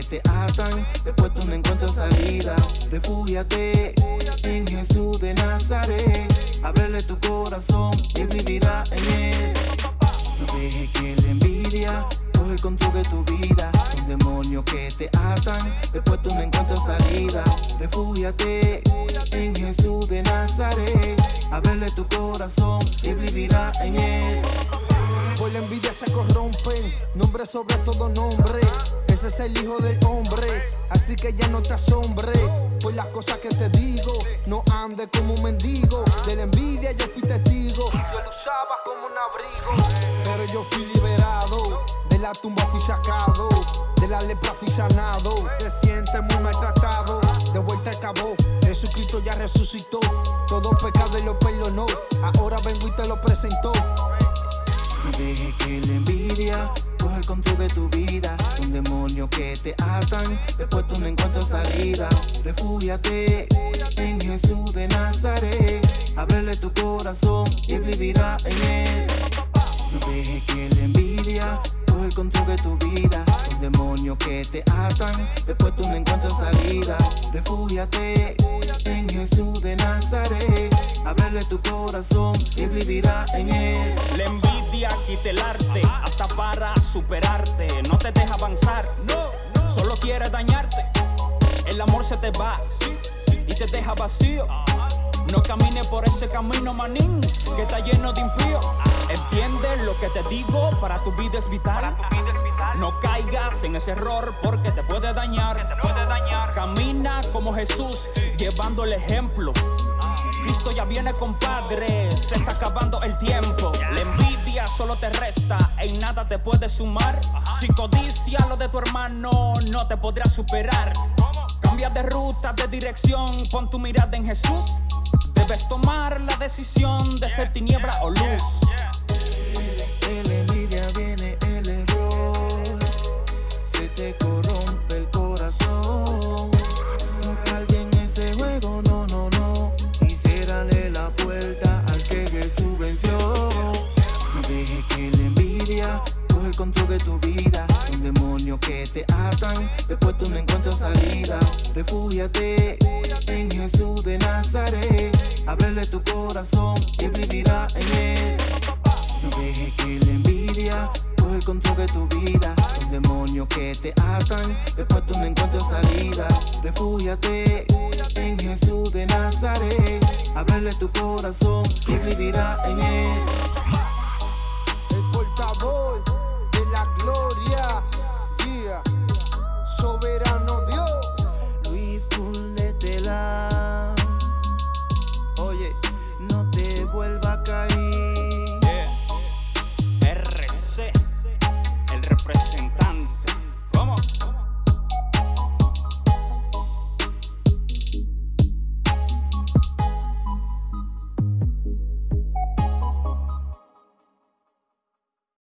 te atan, después tú no encuentras salida. Refúgiate en Jesús de Nazaret, ábrele tu corazón y vivirá en él. No dejes que la envidia coge el control de tu vida. Son demonios que te atan, después tú no encuentras salida. Refúgiate en Jesús de Nazaret, ábrele tu corazón y vivirá en él. Por la envidia se corrompen, nombre sobre todo nombre. Ese es el hijo del hombre, así que ya no te asombre. Por las cosas que te digo, no ande como un mendigo. De la envidia yo fui testigo. Yo lo usaba como un abrigo, pero yo fui liberado. De la tumba fui sacado, de la lepra fui sanado. Te sientes muy maltratado, de vuelta acabó. Jesucristo ya resucitó, todo pecado y lo perdonó. Ahora vengo y te lo presentó. No dejes que la envidia coja el control de tu vida. Son demonios que te atan, después tú no encuentras salida. Refúgiate en Jesús de Nazaret. Ábrele tu corazón y vivirá en él. No dejes que la envidia coja el control de tu vida. Demonios que te atan, después tú no encuentras salida. Refúgiate en Jesús de Nazaret. Ábrele tu corazón y vivirá en él. La envidia quita el arte, hasta para superarte. No te deja avanzar, no, solo quiere dañarte. El amor se te va y te deja vacío. No camines por ese camino, manín, que está lleno de impío. Entiende lo que te digo, para tu vida es vital. No caigas en ese error porque te puede dañar. Camina como Jesús, llevando el ejemplo. Cristo ya viene, compadre. Se está acabando el tiempo. La envidia solo te resta, en nada te puede sumar. Si codicia lo de tu hermano, no te podrá superar. Cambia de ruta, de dirección, pon tu mirada en Jesús. Debes tomar la decisión de ser tiniebla o luz. Después tú no encuentras salida. Refúgiate en Jesús de Nazaret. Ábrele tu corazón y vivirá en él. No dejes que la envidia coja el control de tu vida. Son demonios que te atan, después tú no encuentras salida. Refúgiate en Jesús de Nazaret. Ábrele tu corazón y vivirá en él. repressing